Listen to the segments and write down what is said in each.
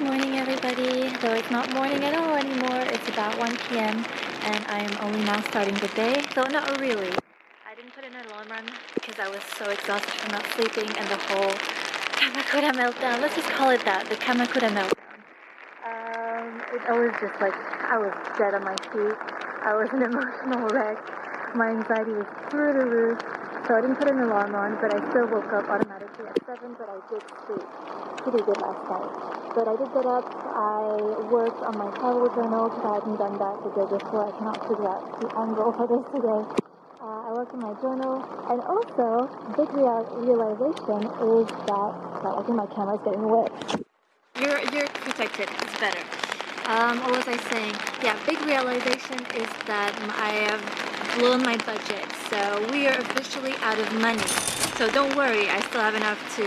Morning everybody, though it's not morning at all anymore, it's about 1 p.m. and I am only now starting the day, though not really. I didn't put in an alarm run because I was so exhausted from not sleeping and the whole Kamakura meltdown, let's just call it that, the Kamakura meltdown. Um, it, I was just like, I was dead on my feet, I was an emotional wreck, my anxiety was through the roof, so I didn't put an alarm on, but I still woke up at 7, but I did sleep pretty good last night. But I did get up, I worked on my travel journal because I hadn't done that the day before. I cannot figure out the angle for this today. Uh, I worked on my journal, and also, big real realization is that, well, I think my camera's getting wet. You're, you're protected, it's better. Um, what was I saying? Yeah, big realization is that I have blown my budget, so we are officially out of money. So don't worry, I still have enough to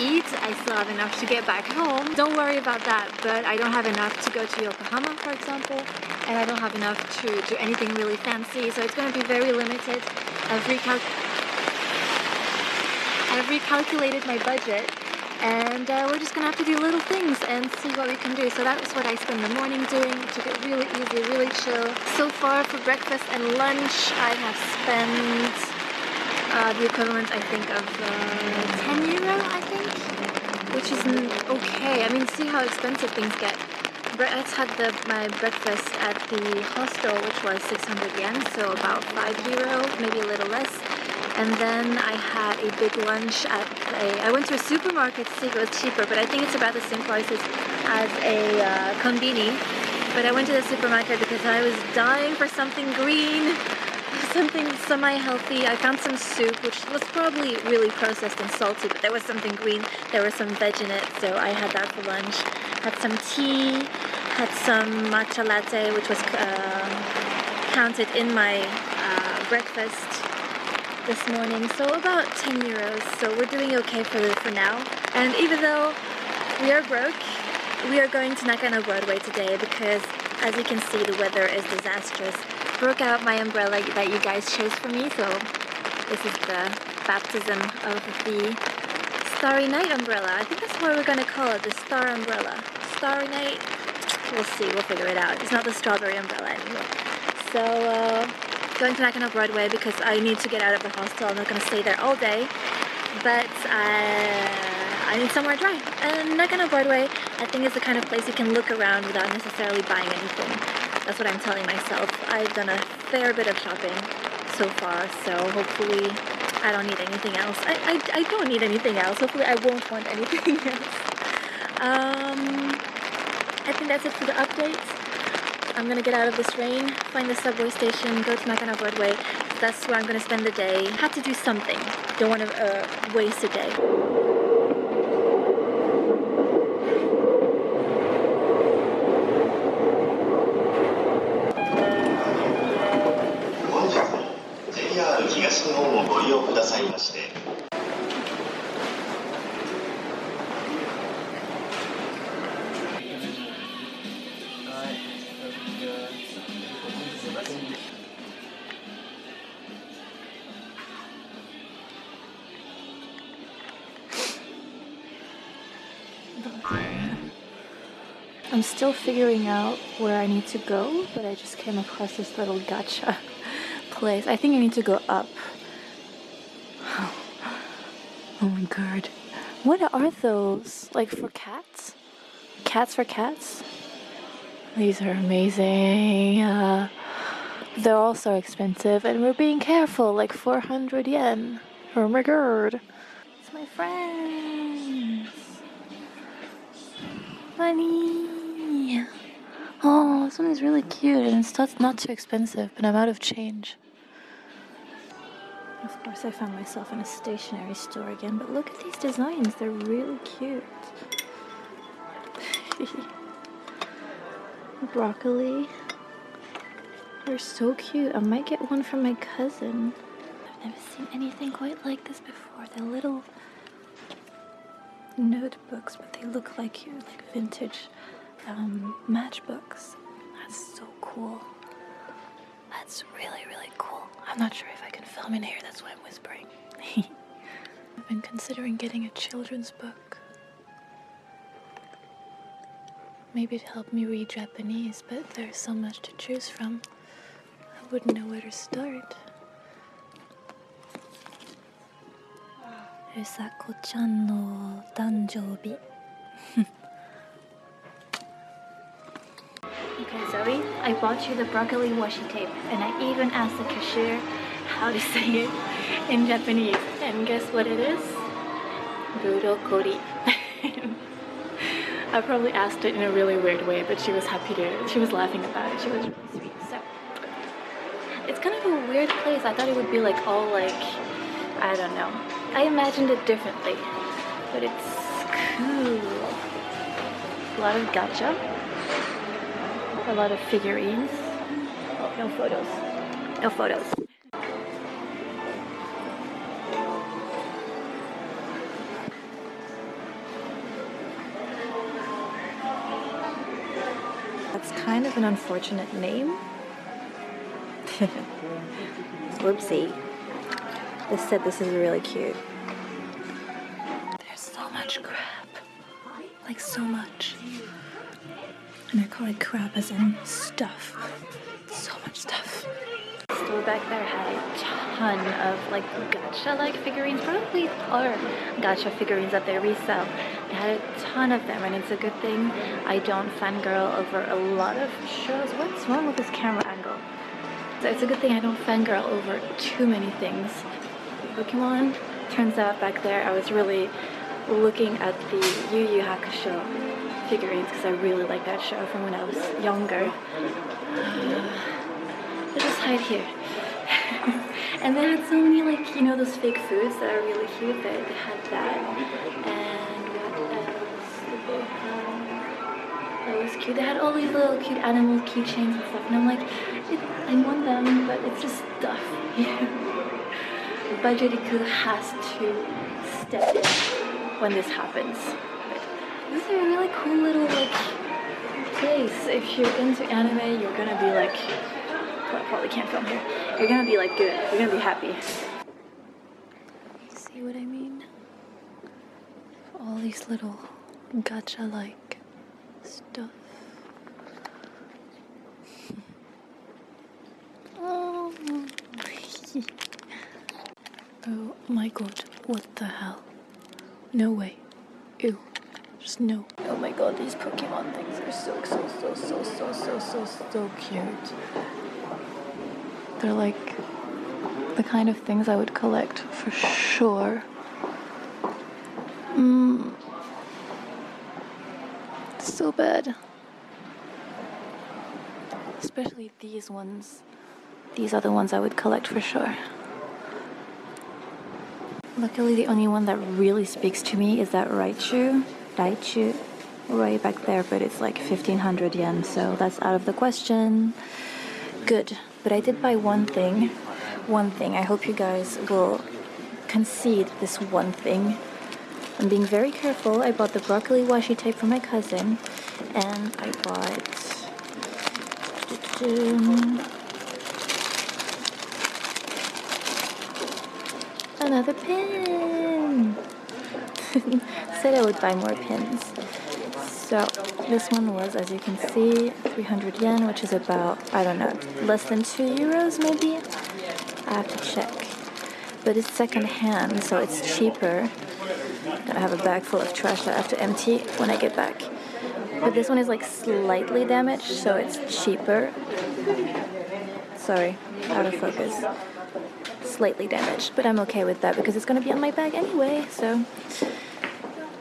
eat, I still have enough to get back home. Don't worry about that, but I don't have enough to go to Yokohama, for example, and I don't have enough to do anything really fancy, so it's going to be very limited. I've, recal I've recalculated my budget and uh, we're just gonna have to do little things and see what we can do. So that was what I spent the morning doing. Took it really easy, really chill. So far for breakfast and lunch, I have spent uh, the equivalent, I think, of uh, 10 euro, I think, which is okay. I mean, see how expensive things get. I had the, my breakfast at the hostel, which was 600 yen, so about 5 euro, maybe a little less and then I had a big lunch at a, I went to a supermarket to see if it was cheaper, but I think it's about the same prices as a uh. But I went to the supermarket because I was dying for something green, something semi-healthy. I found some soup, which was probably really processed and salty, but there was something green. There was some veg in it, so I had that for lunch. Had some tea, had some matcha latte, which was uh, counted in my uh, breakfast this morning, so about 10 euros. So we're doing okay for, for now. And even though we are broke, we are going to Nakano Broadway today because as you can see the weather is disastrous. Broke out my umbrella that you guys chose for me, so this is the baptism of the Starry Night umbrella. I think that's what we're gonna call it, the Star Umbrella. Starry Night, we'll see, we'll figure it out. It's not the strawberry umbrella anymore. So, uh, going to Nakano Broadway because I need to get out of the hostel. I'm not going to stay there all day, but uh, I need somewhere dry. And Nakano Broadway, I think is the kind of place you can look around without necessarily buying anything. That's what I'm telling myself. I've done a fair bit of shopping so far, so hopefully I don't need anything else. I, I, I don't need anything else. Hopefully I won't want anything else. Um, I think that's it for the updates. I'm gonna get out of this rain, find the subway station, go to Nakano Broadway. That's where I'm gonna spend the day. Have to do something. Don't want to uh, waste a day. Still figuring out where I need to go, but I just came across this little gacha place. I think I need to go up. Oh my god. What are those? Like for cats? Cats for cats? These are amazing. Uh, they're all so expensive and we're being careful, like 400 yen. Oh my god. It's my friends. Money. Oh, this one is really cute and it's not too expensive, but I'm out of change. Of course, I found myself in a stationery store again, but look at these designs. They're really cute. Broccoli. They're so cute. I might get one from my cousin. I've never seen anything quite like this before. They're little notebooks, but they look like you, like vintage um, matchbooks. That's so cool. That's really, really cool. I'm not sure if I can film in here, that's why I'm whispering. I've been considering getting a children's book. Maybe to help me read Japanese, but there's so much to choose from. I wouldn't know where to start. Usako-chan no danjoubi. Okay, Zoe, I bought you the broccoli washi tape, and I even asked the cashier how to say it in Japanese. And guess what it is? Burokori. I probably asked it in a really weird way, but she was happy to, she was laughing about it. She was really sweet. So, it's kind of a weird place. I thought it would be like all like, I don't know. I imagined it differently, but it's cool. A lot of gacha, a lot of figurines. No photos. No photos. That's kind of an unfortunate name. Whoopsie. They said this is really cute. There's so much crap. Like so much. And I call it crap as in stuff. So much stuff. Store back there had a ton of like gacha-like figurines. Probably are gacha figurines that they resell. They had a ton of them and it's a good thing I don't fangirl over a lot of shows. What's wrong with this camera angle? So it's a good thing I don't fangirl over too many things. Pokemon. Turns out back there I was really looking at the Yu Yu Hakusho figurines because I really like that show from when I was younger. Uh, let's just hide here. and they had so many like, you know, those fake foods that are really cute. They, they had that. And what else? That was cute. They had all these little cute animal keychains and stuff. And I'm like, I want them, but it's just stuff. Budgetiku has to step in when this happens. This is a really cool little like place. If you're into anime, you're gonna be like, well, I probably can't film here. You're gonna be like good. You're gonna be happy. See what I mean? All these little gacha-like stuff. Oh. oh my god, what the hell? No way. Ew. Just no. Oh my god, these Pokemon things are so, so, so, so, so, so, so, so cute. They're like the kind of things I would collect for sure. Mmm. So bad. Especially these ones. These are the ones I would collect for sure. Luckily, the only one that really speaks to me is that Raichu. Raichu. Right back there, but it's like 1500 yen, so that's out of the question. Good. But I did buy one thing. One thing. I hope you guys will concede this one thing. I'm being very careful. I bought the broccoli washi tape for my cousin, and I bought. Another pin! Said I would buy more pins. So, this one was, as you can see, 300 yen, which is about, I don't know, less than 2 euros maybe? I have to check. But it's second hand, so it's cheaper. I have a bag full of trash that I have to empty when I get back. But this one is like slightly damaged, so it's cheaper. Sorry, out of focus. Slightly damaged, but I'm okay with that because it's gonna be on my bag anyway, so.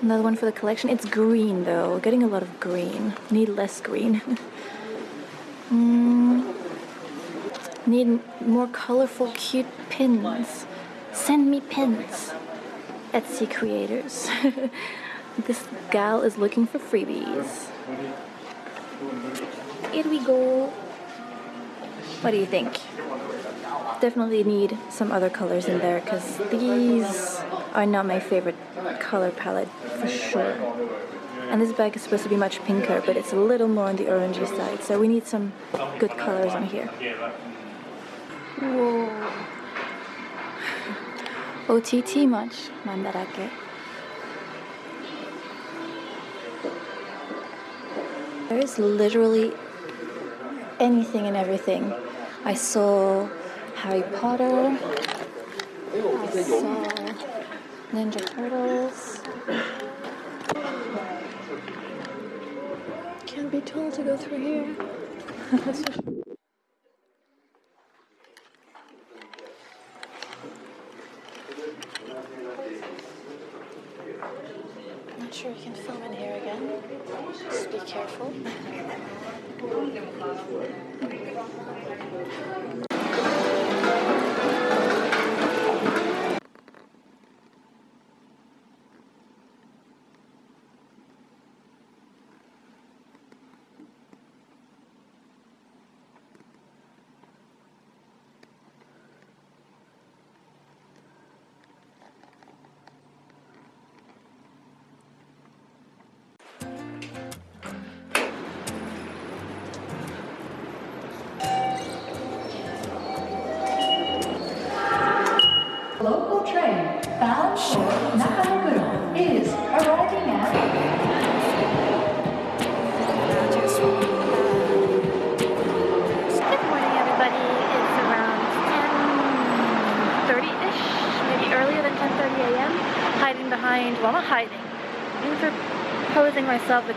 Another one for the collection. It's green though, getting a lot of green. Need less green. mm. Need more colorful, cute pins. Send me pins. Etsy creators. this gal is looking for freebies. Here we go. What do you think? Definitely need some other colors in there because these are not my favorite color palette for sure. And this bag is supposed to be much pinker, but it's a little more on the orangey side, so we need some good colors on here. Whoa. OTT much, mandarake. There's literally anything and everything. I saw Harry Potter. I saw Ninja Turtles. Can't be told to go through here.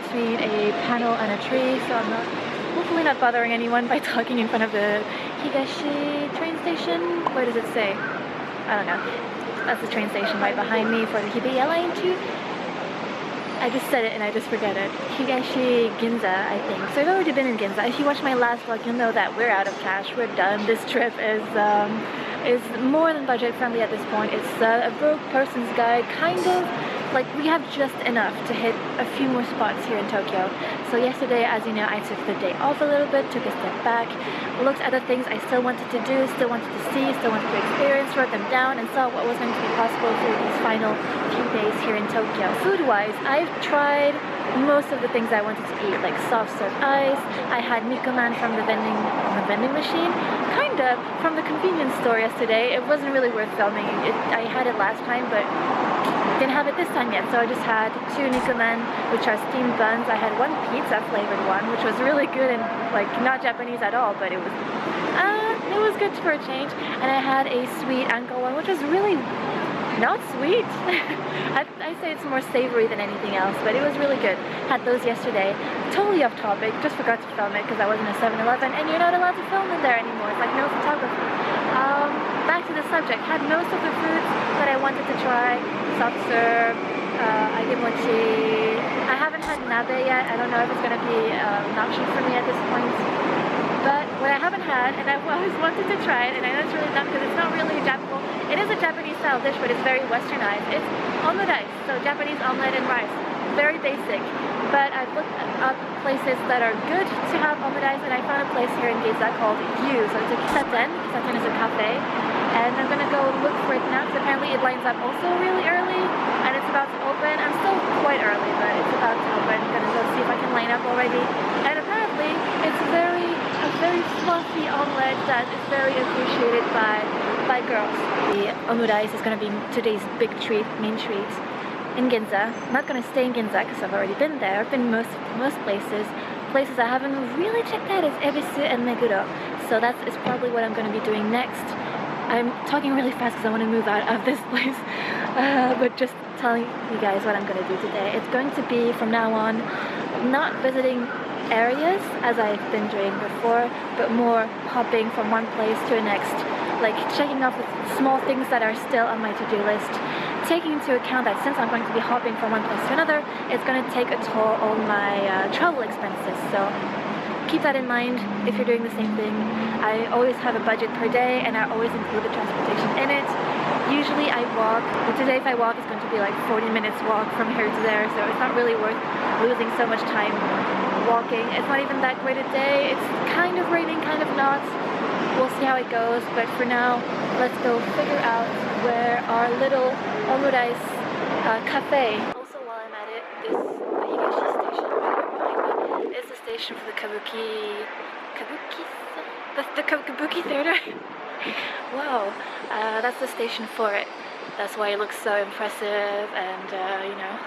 between a panel and a tree, so I'm not, hopefully not bothering anyone by talking in front of the Higashi train station. What does it say? I don't know. That's the train station right behind me for the Hibiya line too. I just said it and I just forget it. Higashi Ginza, I think. So I've already been in Ginza. If you watch my last vlog, you'll know that we're out of cash. We're done. This trip is um, is more than budget friendly at this point. It's uh, a broke person's guide, kind of. Like we have just enough to hit a few more spots here in Tokyo. So yesterday, as you know, I took the day off a little bit, took a step back, looked at the things I still wanted to do, still wanted to see, still wanted to experience, wrote them down, and saw what was going to be possible through these final few days here in Tokyo. Food-wise, I've tried most of the things I wanted to eat, like soft serve ice. I had Nikuman from the vending the vending machine, kind of from the convenience store yesterday. It wasn't really worth filming. It, I had it last time, but didn't have it this time yet. So I just had two Nikuman, which are steamed buns. I had one pizza flavored one, which was really good and like not Japanese at all, but it was uh, it was good for a change. And I had a sweet anko one, which was really not sweet. I, I say it's more savory than anything else, but it was really good. Had those yesterday. Totally off topic, just forgot to film it because I wasn't a 7-Eleven and you're not allowed to film in there anymore. It's like no photography. Um, back to the subject. Had most of the foods that I wanted to try. Soft serve, uh, agemochi. I haven't had nabe yet. I don't know if it's going to be uh, an option for me at this point. But what I haven't had, and I've always wanted to try it, and I know it's really dumb because it's not really Japanese, it is a Japanese style dish, but it's very westernized. It's omelette, so Japanese omelette and rice. Very basic. But I've looked up places that are good to have omelette, and I found a place here in Ginza called Yu. So it's a kissaten. Kissaten is a cafe. And I'm gonna go look for it now because apparently it lines up also really early, and it's about to open. I'm still quite early, but it's about to open. I'm gonna go see if I can line up already. And apparently, it's very a very fluffy omelette that is very appreciated by by girls. The omurice is to be today's big treat, main treat in Ginza. I'm not to stay in Ginza because I've already been there. I've been most most places. Places I haven't really checked out is Ebisu and Meguro. So that is probably what I'm to be doing next. I'm talking really fast because I want to move out of this place. Uh, but just telling you guys what I'm going to do today. It's going to be from now on not visiting areas as I've been doing before, but more hopping from one place to the next, like checking off the small things that are still on my to-do list, taking into account that since I'm going to be hopping from one place to another, it's going to take a toll on my uh, travel expenses. So keep that in mind if you're doing the same thing. I always have a budget per day and I always include the transportation in it. Usually I walk, but today if I walk it's going to be like 40 minutes walk from here to there, so it's not really worth losing so much time walking. It's not even that great a day. It's kind of raining, kind of not. We'll see how it goes, but for now, let's go figure out where our little omurice uh, cafe. Also, while I'm at it, this the Higashi station right here the station for the Kabuki. Kabuki? That's the Kabuki theater. wow, uh, that's the station for it. That's why it looks so impressive and uh, you know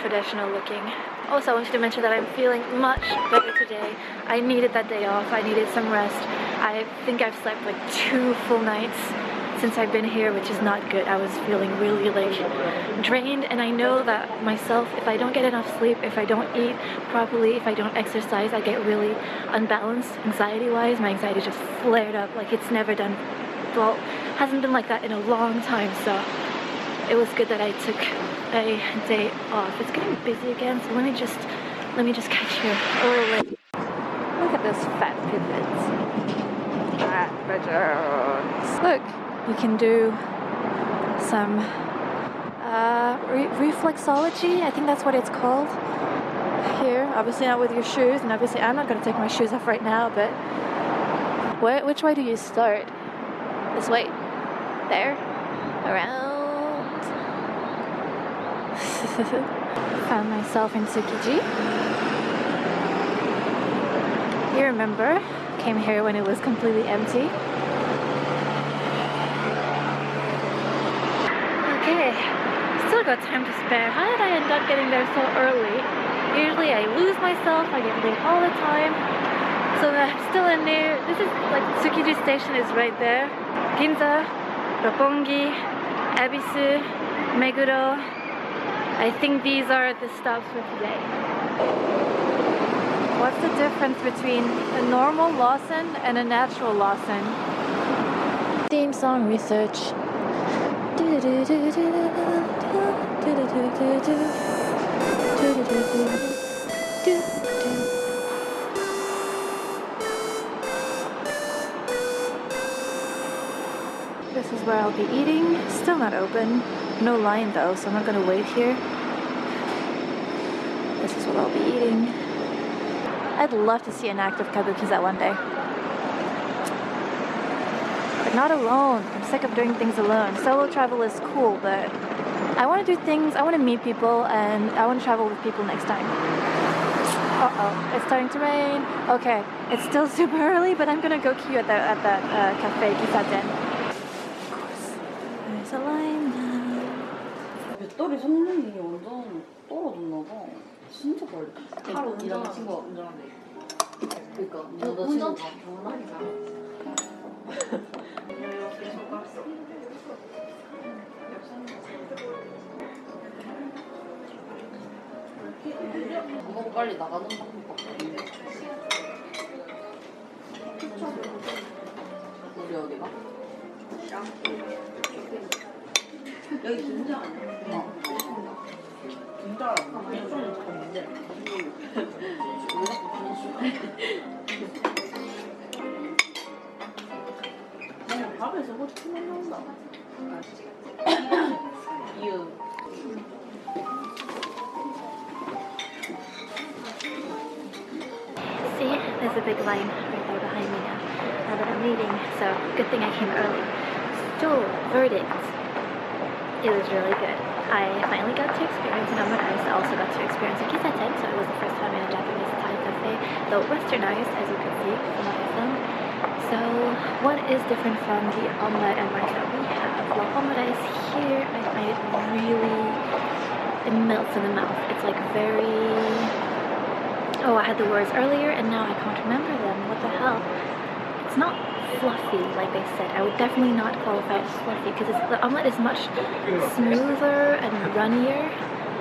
traditional looking. also I wanted to mention that I'm feeling much better today. I needed that day off. I needed some rest. I think I've slept like two full nights since I've been here, which is not good. I was feeling really like drained and I know that myself, if I don't get enough sleep, if I don't eat properly, if I don't exercise, I get really unbalanced anxiety-wise. My anxiety just flared up like it's never done, well, hasn't been like that in a long time, so it was good that I took a day off. It's getting busy again, so let me just, let me just catch you oh, late. Look at those fat pivots. Fat pigeons. Look, you can do some uh, re reflexology. I think that's what it's called here. Obviously not with your shoes, and obviously I'm not going to take my shoes off right now, but where, which way do you start? This way? There? Around? Found myself in Tsukiji. You remember? Came here when it was completely empty. Okay, still got time to spare. How did I end up getting there so early? Usually I lose myself, I get late all the time. So I'm still in there. This is like Tsukiji station is right there. Ginza, Roppongi, Ebisu, Meguro. I think these are the stops for today. What's the difference between a normal Lawson and a natural Lawson? Theme song research. This is where I'll be eating. Still not open. No line though, so I'm not gonna wait here. This is what I'll be eating. I'd love to see an active kabukiza one day but not alone. I'm sick of doing things alone. Solo travel is cool, but I want to do things, I want to meet people, and I want to travel with people next time. Uh oh, it's starting to rain. Okay, it's still super early, but I'm gonna go queue at that, at that uh, cafe, Kissaten. Of course, there's a line now. 배터리 성능이 완전 떨어졌나 봐. 진짜 빨리. 하루 운전하는 친구가 운전한대. 그니까. 운전 다 결혼하니까. 밥 먹고 빨리 나가는 방법밖에 없는데. 우리 어디가? 여기 김장 아니야? 어. 김장? 좀 문제 you. See, there's a big line right there behind me now, now that I'm leaving, so good thing I came early. Still, verdict. It was really good. I finally got to experience an omakase, also got to experience a kissaten, so it was the first time in a Japanese Thai cafe, though westernized, as you can see from. So, what is different from the omelette and rice that we have? Well, omelette rice here, I find it really, it melts in the mouth. It's like very Oh, I had the words earlier and now I can't remember them. What the hell? It's not fluffy like they said. I would definitely not qualify it as fluffy because the omelette is much smoother and runnier.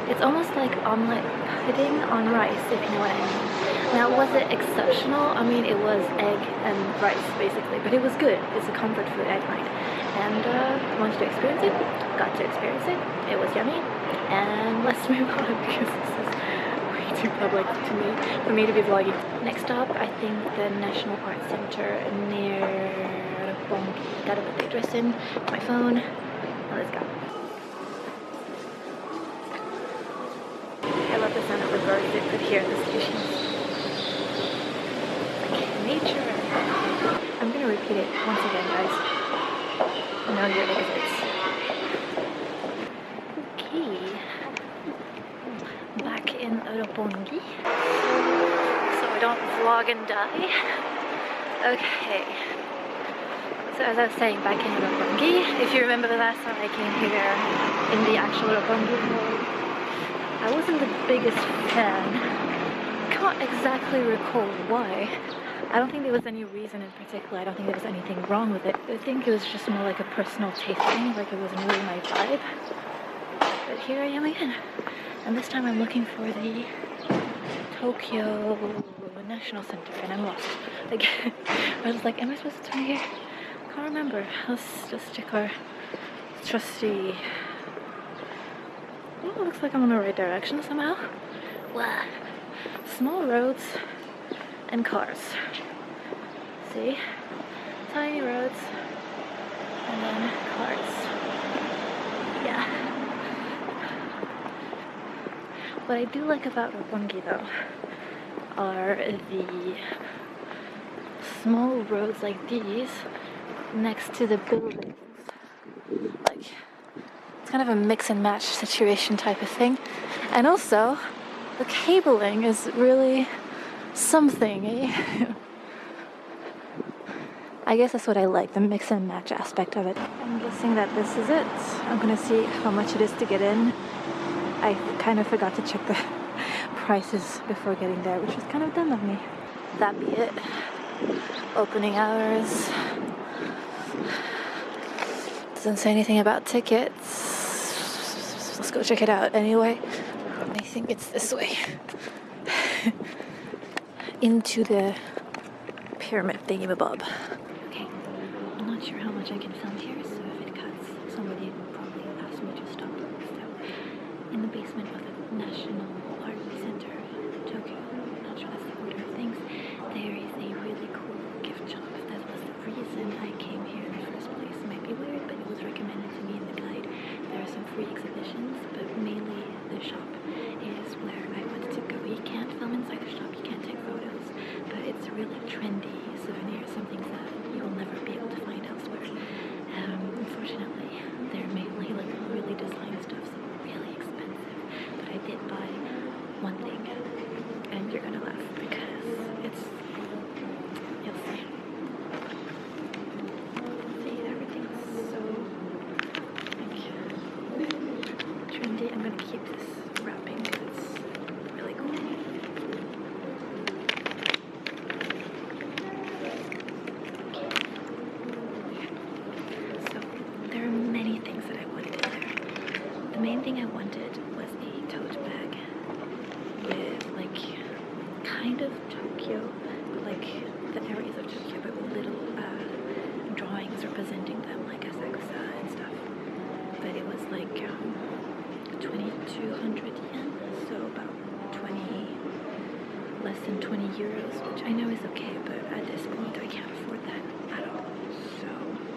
It's almost like omelette pudding on rice, if you know what I mean. Now, was it exceptional? I mean, it was egg and rice, basically, but it was good. It's a comfort food, I find. And uh, wanted to experience it, got to experience it. It was yummy. And let's move on because this is way too public to me for me to be vlogging. Next up, I think the National Art Center near Roppongi. Gotta put the address in my phone. Let's go. Hear in the station. Like nature. I'm gonna repeat it once again, guys. Know your exits. Okay. Back in Roppongi. So I don't vlog and die. Okay. So as I was saying, back in Roppongi, if you remember the last time I came here in the actual Roppongi vlog, I wasn't the biggest fan. Can't exactly recall why. I don't think there was any reason in particular. I don't think there was anything wrong with it. I think it was just more like a personal taste thing, like it wasn't really my vibe. But here I am again. And this time I'm looking for the Tokyo National Center and I'm lost. Like, I was like, am I supposed to turn here? I can't remember. Let's just check our trusty. Oh, looks like I'm in the right direction somehow. Wow. Small roads and cars. See? Tiny roads and then cars. Yeah. What I do like about Roppongi though are the small roads like these next to the buildings. Like, it's kind of a mix and match situation type of thing. And also, the cabling is really something. Eh? I guess that's what I like, the mix and match aspect of it. I'm guessing that this is it. I'm gonna see how much it is to get in. I kind of forgot to check the prices before getting there, which was kind of dumb of me. That be it. Opening hours. Doesn't say anything about tickets. Let's go check it out anyway. Think it's this way. Into the pyramid thingamabob. Okay, I'm not sure how much I can film here, so if it cuts, somebody will probably ask me to stop. So, in the basement of the National Art Center, Tokyo, not sure that's the order of things, there is a really cool gift shop. That was the reason I came here in the first place. It might be weird, but it was recommended to me in the guide. There are some free exhibitions, but mainly the shop is where I wanted to go. You can't film inside the shop, you can't take photos, but it's really trendy souvenir, some things that you will never be able to find elsewhere. Um, unfortunately, they're mainly like really design stuff, so really expensive. But I did buy one thing, and you're gonna laugh because it's you'll see. See, everything's so like trendy. I'm gonna keep this wrapping because it's really cool. So there are many things that I wanted in there. The main thing I wanted was a tote bag with like kind of Tokyo, but like the areas of Tokyo, but with little uh, drawings representing them, like Asakusa and stuff. But it was like um, 2,200 yen, so about 20 less than 20 euros, which I know is okay, but at this point I can't afford that at all. So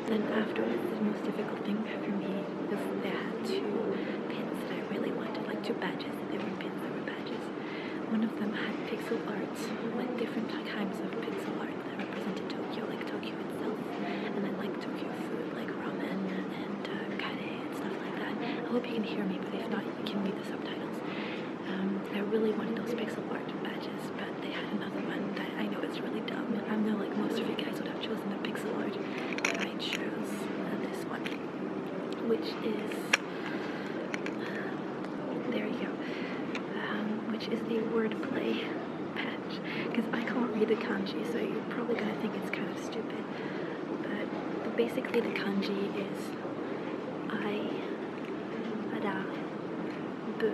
then afterwards, the most difficult thing for me was they had two pins that I really wanted, like two badges. They were pins, they were badges. One of them had pixel art, like different kinds of pixel art that represented Tokyo, like Tokyo itself, and then like Tokyo food, like ramen and uh, kare and stuff like that. I hope you can hear me, but if not, you can read the subtitles. Um, I really wanted those pixel art badges, but they had another one that I know it's really dumb. I know like most of you guys would have chosen the pixel art, but I chose uh, this one, which is there you go, um, which is the wordplay patch. Because I can't read the kanji, so you're probably gonna think it's kind of stupid, but, but basically the kanji is I, ada, bu,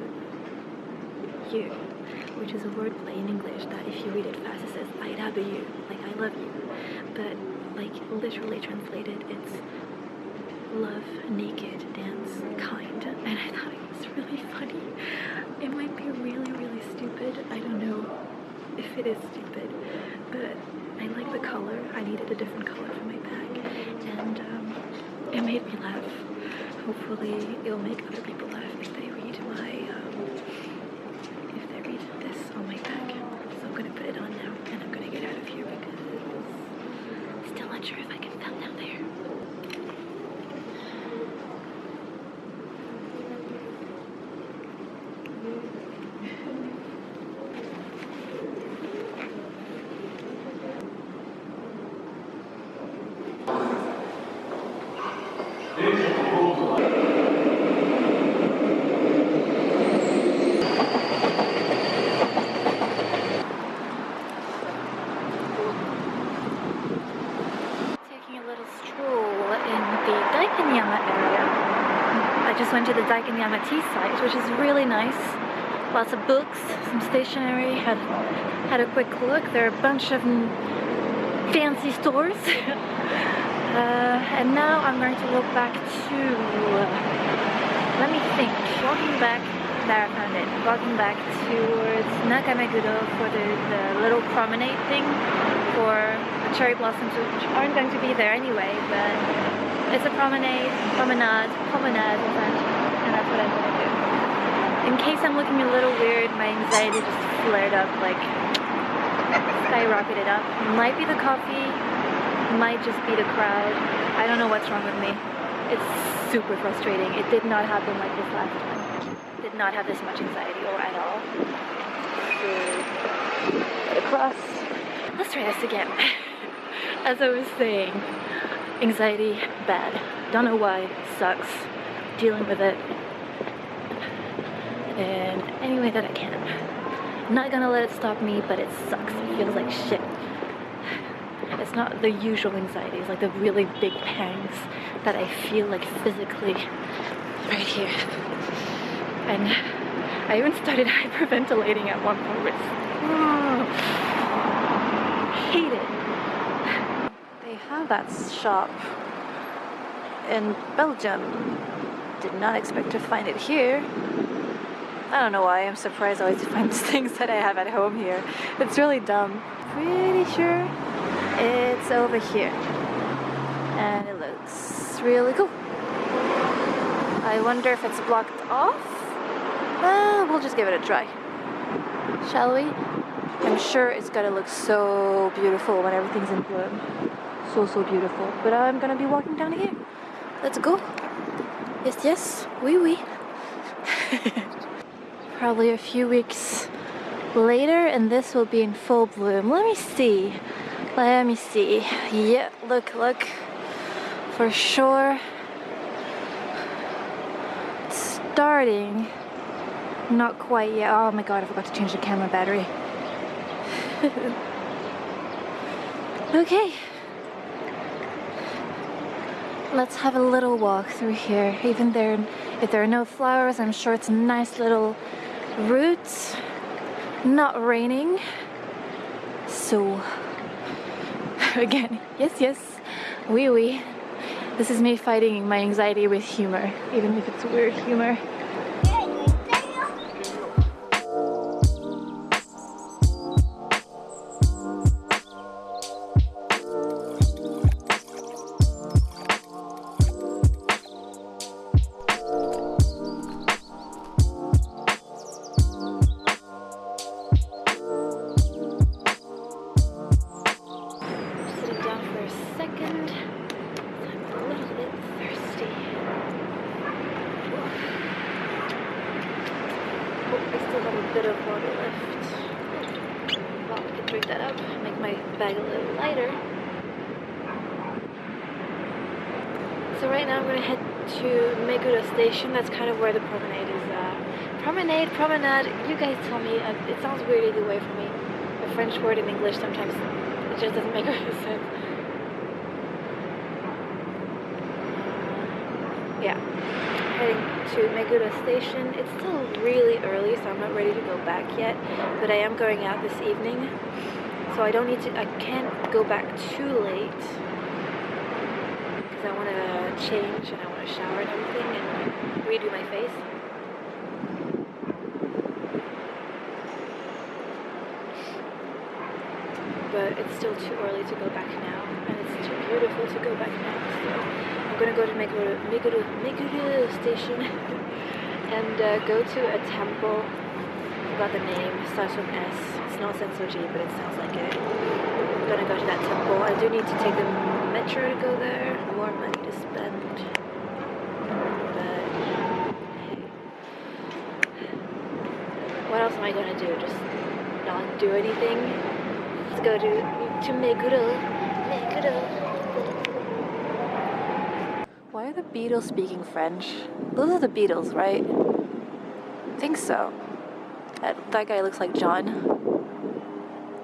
you, which is a wordplay in English that if you read it fast, it says I love you, like I love you. But like literally translated, it's love, naked, dance, kind. And I thought it was really funny. It might be really, really stupid. I don't know if it is stupid, but I like the color. I needed a different color for my bag, and um, it made me laugh. Hopefully, it'll make other people laugh if they read my um, if they read this on my bag. So I'm gonna put it on now, and I'm gonna get out of here because it's still not sure if I just went to the Daikanyama tea site, which is really nice. Lots of books, some stationery. Had had a quick look. There are a bunch of fancy stores. uh, and now I'm going to walk back to. let me think. Walking back. There, I found it. Walking back towards Nakameguro for the, the little promenade thing for the cherry blossoms, which aren't going to be there anyway, but it's a promenade, promenade, promenade, and that's what I'm gonna do. In case I'm looking a little weird, my anxiety just flared up, like skyrocketed up. Might be the coffee, might just be the crowd. I don't know what's wrong with me. It's super frustrating. It did not happen like this last time. Did not have this much anxiety or at all. Let's try this again. As I was saying, anxiety, bad. Don't know why, sucks. Dealing with it in any way that I can. Not gonna let it stop me, but it sucks. It feels like shit. It's not the usual anxiety, it's like the really big pangs that I feel like physically right here. And I even started hyperventilating at one point. Which, oh, hate it. Have that shop in Belgium. Did not expect to find it here. I don't know why, I'm surprised I always find things that I have at home here. It's really dumb. Pretty sure it's over here. And it looks really cool. I wonder if it's blocked off? Uh, we'll just give it a try. Shall we? I'm sure it's gonna look so beautiful when everything's in bloom. So, so beautiful. But I'm gonna be walking down here. Let's go. Yes, yes. Oui, oui. Probably a few weeks later and this will be in full bloom. Let me see. Let me see. Yeah, look, look. For sure. It's starting. Not quite yet. Oh my god, I forgot to change the camera battery. okay. Let's have a little walk through here. Even there, if there are no flowers, I'm sure it's a nice little route. Not raining. So, again, yes, yes, wee oui, wee. Oui. This is me fighting my anxiety with humor, even if it's weird humor. Yeah, heading to Meguro Station. It's still really early, so I'm not ready to go back yet. But I am going out this evening, so I don't need to. I can't go back too late because I want to change and I want to shower and everything and redo my face. but it's still too early to go back now, and it's too beautiful to go back now. So I'm gonna go to Meguro, Meguro, Meguro Station and uh, go to a temple. I forgot the name. it Starts with S. It's not Sensoji, but it sounds like it. I'm gonna go to that temple. I do need to take the metro to go there. More money to spend. But. What else am I gonna do? Just not do anything? Let's go to to Meguro. Meguro. Why are the Beatles speaking French? Those are the Beatles, right? I think so. That that guy looks like John.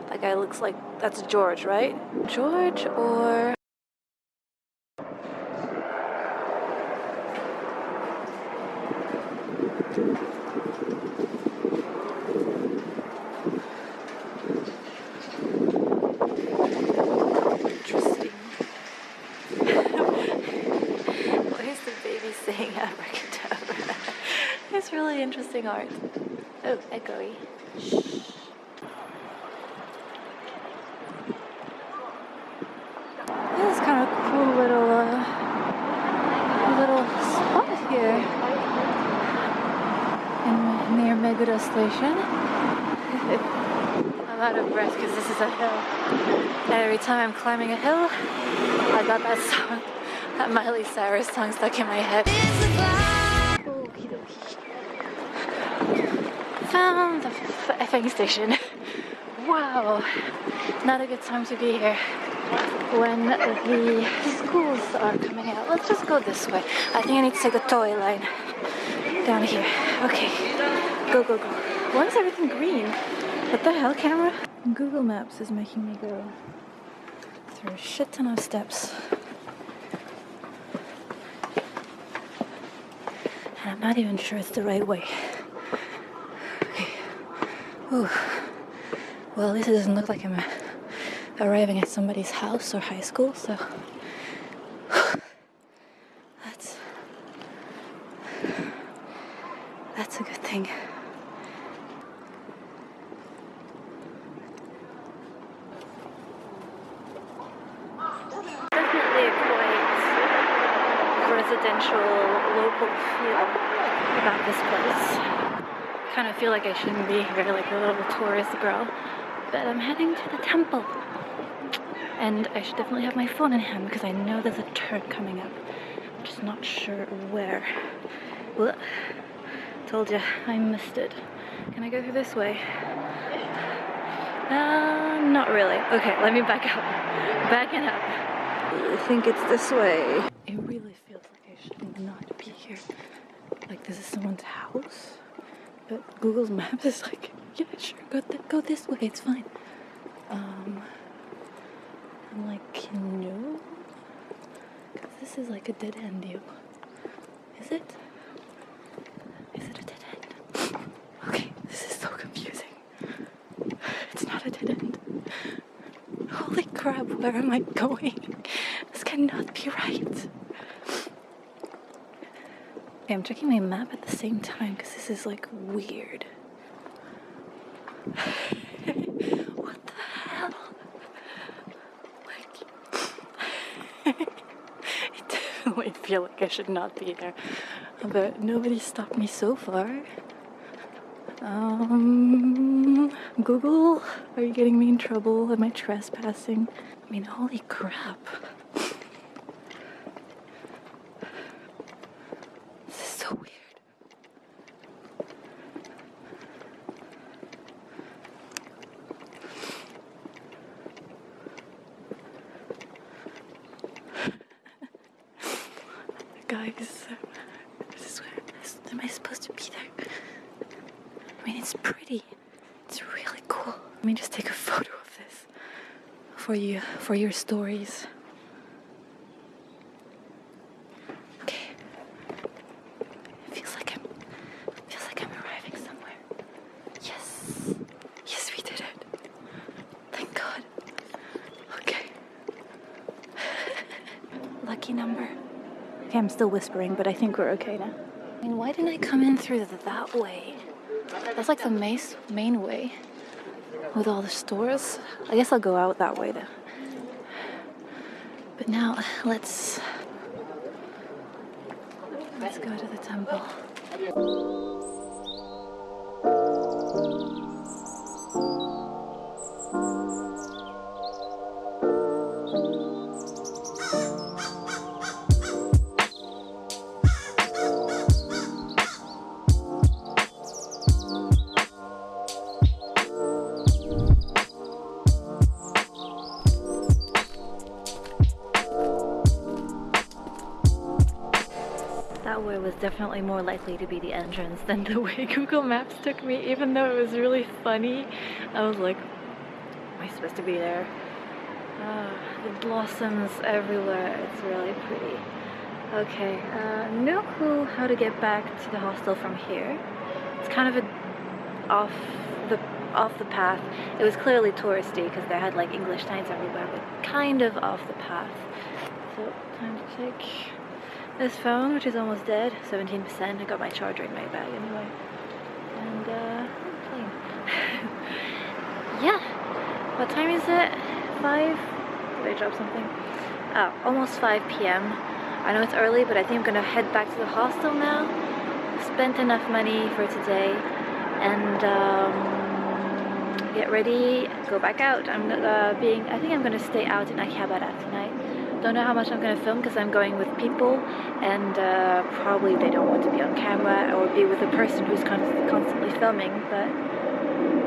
That guy looks like that's George, right? George or Interesting. Why is the baby saying abracadabra? it's really interesting art. Oh, echoey. Shh. This is kind of cool little uh, little spot here in near Meguro Station. I'm out of breath because this is a hill. Every time I'm climbing a hill, I got that song, that Miley Cyrus song stuck in my head. Found the f- effing station. Wow, not a good time to be here when the schools are coming out. Let's just go this way. I think I need to take the toy line down here. Okay, go, go, go. Why is everything green? What the hell, camera? Google Maps is making me go through a shit ton of steps. And I'm not even sure it's the right way. Ooh. Well, at least it doesn't look like I'm arriving at somebody's house or high school, so that's that's a good thing. Definitely a quite residential local feel about this place. Kind of feel like I shouldn't be here like a little tourist girl, but I'm heading to the temple. And I should definitely have my phone in hand because I know there's a turn coming up. I'm just not sure where. Well, told you, I missed it. Can I go through this way? Uh, not really. Okay, let me back up. Backing up. I think it's this way. It really feels like I should not be here. Like this is someone's house. But Google Maps is like, yeah, sure, go, th- go this way, it's fine. Um, I'm like, no. Because this is like a dead end deal. Is it? Is it a dead end? Okay, this is so confusing. It's not a dead end. Holy crap, where am I going? This cannot be right. Okay, I'm checking my map at the same time because this is like weird. what the hell? Like, it definitely feel like I should not be there, but nobody stopped me so far. Um, Google, are you getting me in trouble? Am I trespassing? I mean, holy crap. This is so weird. Guys, this is where am I supposed to be there? I mean, it's pretty. It's really cool. Let me just take a photo of this for your stories. Okay. It feels like I'm, feels like I'm arriving somewhere. Yes, yes, we did it. Thank God. Okay. Lucky number. Okay, I'm still whispering, but I think we're okay now. I mean, why didn't I come in through the, that way? That's like the main, main way with all the stores. I guess I'll go out that way though. But now let's let's go to the temple. More likely to be the entrance than the way Google Maps took me, even though it was really funny. I was like, am I supposed to be there? Ah, the blossoms everywhere. It's really pretty. Okay, uh, no clue how to get back to the hostel from here. It's kind of a off the off the path. It was clearly touristy because they had like English signs everywhere, but kind of off the path. So time to take this phone, which is almost dead, 17%. I got my charger in my bag anyway, and uh, yeah. What time is it? Five? Did I drop something? Oh, almost 5 p.m. I know it's early, but I think I'm gonna head back to the hostel now. Spent enough money for today, and um, get ready, go back out. I'm uh, being, I think I'm gonna stay out in Akihabara tonight. Don't know how much I'm gonna film because I'm going with people, and uh, probably they don't want to be on camera or be with a person who's con constantly filming. But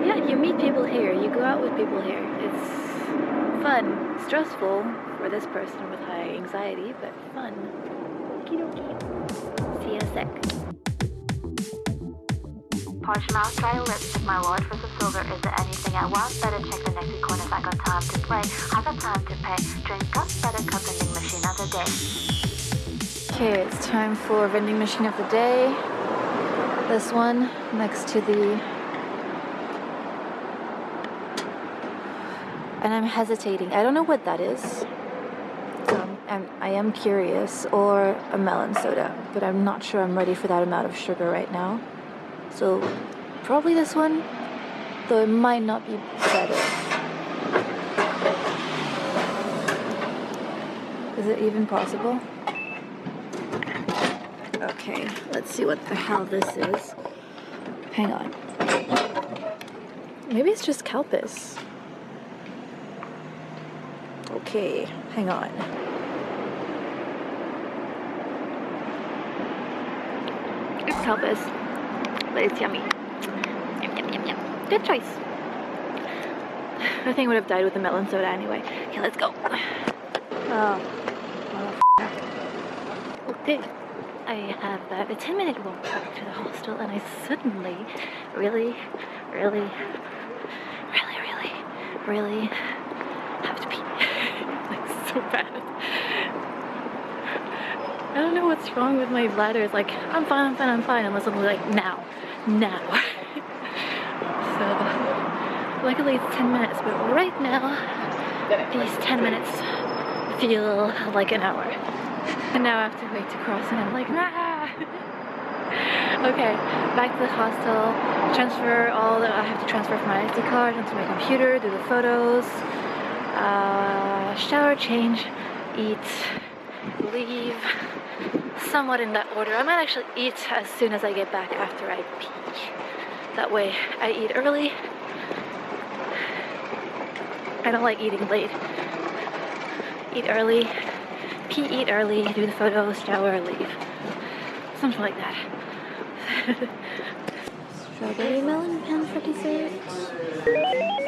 yeah, you meet people here, you go out with people here. It's fun, stressful for this person with high anxiety, but fun. Okie dokie. See you in a sec. Portsmouth dry lips my lord for the silver is there anything I want. Better check the next corner if I got time to play. I got time to pay. Drink up better cup vending machine of the day. Okay it's time for vending machine of the day. This one next to the and I'm hesitating. I don't know what that is. So I'm, I am curious or a melon soda but I'm not sure I'm ready for that amount of sugar right now so probably this one, though it might not be better. Is it even possible? Okay, let's see what the hell this is. Hang on. Maybe it's just Calpis. Okay, hang on. It's Calpis but it's yummy. Yum, yum, yum, yum. Good choice. I think I would have died with the melon soda anyway. Okay, let's go. Oh, okay. I have uh, a 10 minute walk back to the hostel and I suddenly really, really, really, really, really have to pee. like so bad. I don't know what's wrong with my bladder. It's like, I'm fine, I'm fine, I'm fine, unless I'm like, now now. so luckily it's 10 minutes, but right now these 10 minutes feel like an hour. And now I have to wait to cross and I'm like, nah. okay, back to the hostel, transfer all the, I have to transfer from my SD card onto my computer, do the photos, uh, shower, change, eat, leave, somewhat in that order. I might actually eat as soon as I get back after I pee. That way I eat early. I don't like eating late. Eat early, pee, eat early, do the photos, shower, leave. Something like that. Strawberry melon pan for dessert.